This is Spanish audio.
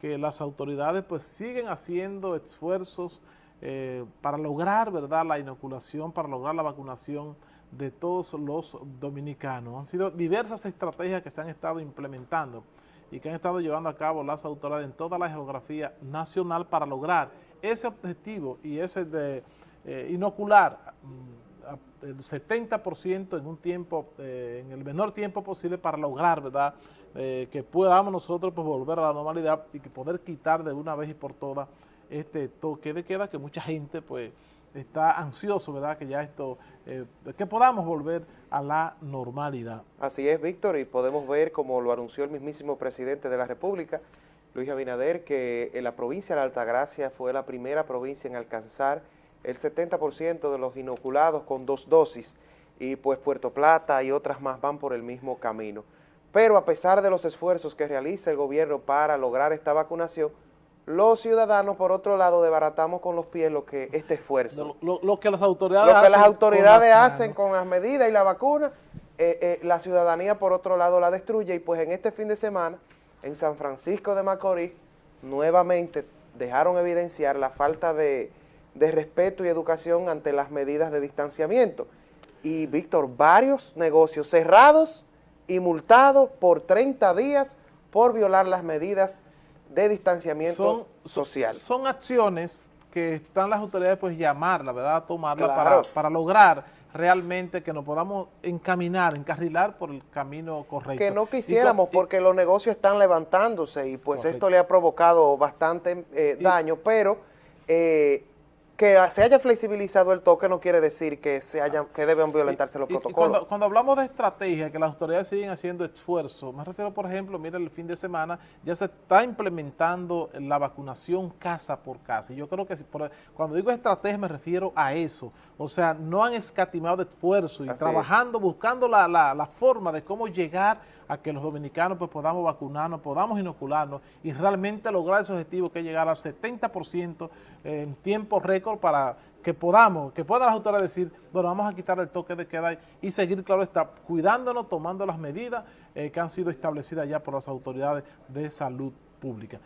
que las autoridades pues siguen haciendo esfuerzos eh, para lograr verdad la inoculación, para lograr la vacunación de todos los dominicanos. Han sido diversas estrategias que se han estado implementando y que han estado llevando a cabo las autoridades en toda la geografía nacional para lograr ese objetivo y ese de eh, inocular mm, el 70% en un tiempo, eh, en el menor tiempo posible para lograr, ¿verdad?, eh, que podamos nosotros pues, volver a la normalidad y que poder quitar de una vez y por todas este toque de queda que mucha gente pues está ansioso, ¿verdad? Que ya esto, eh, que podamos volver a la normalidad. Así es, Víctor, y podemos ver, como lo anunció el mismísimo presidente de la República, Luis Abinader, que en la provincia de la Altagracia fue la primera provincia en alcanzar el 70% de los inoculados con dos dosis, y pues Puerto Plata y otras más van por el mismo camino. Pero a pesar de los esfuerzos que realiza el gobierno para lograr esta vacunación, los ciudadanos, por otro lado, desbaratamos con los pies lo que este esfuerzo. Lo, que las autoridades, lo que las autoridades hacen con las medidas y la vacuna, eh, eh, la ciudadanía, por otro lado, la destruye. Y pues en este fin de semana, en San Francisco de Macorís, nuevamente dejaron evidenciar la falta de, de respeto y educación ante las medidas de distanciamiento. Y, Víctor, varios negocios cerrados y multado por 30 días por violar las medidas de distanciamiento social. Son, acciones que están las autoridades pues llamarla, ¿verdad? Tomarla para, para lograr realmente que nos podamos encaminar, encarrilar por el camino correcto. Que no quisiéramos porque los negocios están levantándose y pues esto le ha provocado bastante eh, daño, pero eh, que se haya flexibilizado el toque no quiere decir que se haya, que deben violentarse los protocolos. cuando, hablamos de estrategia, que las autoridades siguen haciendo esfuerzos, me refiero, por ejemplo, mira, el fin de semana ya se está implementando la vacunación casa por casa. Y yo creo que cuando digo estrategia me refiero a eso. O sea, no han escatimado de esfuerzo y trabajando, buscando la, la forma de cómo llegar a que los dominicanos pues podamos vacunarnos, podamos inocularnos y realmente lograr ese objetivo que es llegar al 70% en tiempo para que podamos, que puedan las autoridades decir, bueno, vamos a quitar el toque de queda y seguir, claro está, cuidándonos, tomando las medidas eh, que han sido establecidas ya por las autoridades de salud pública.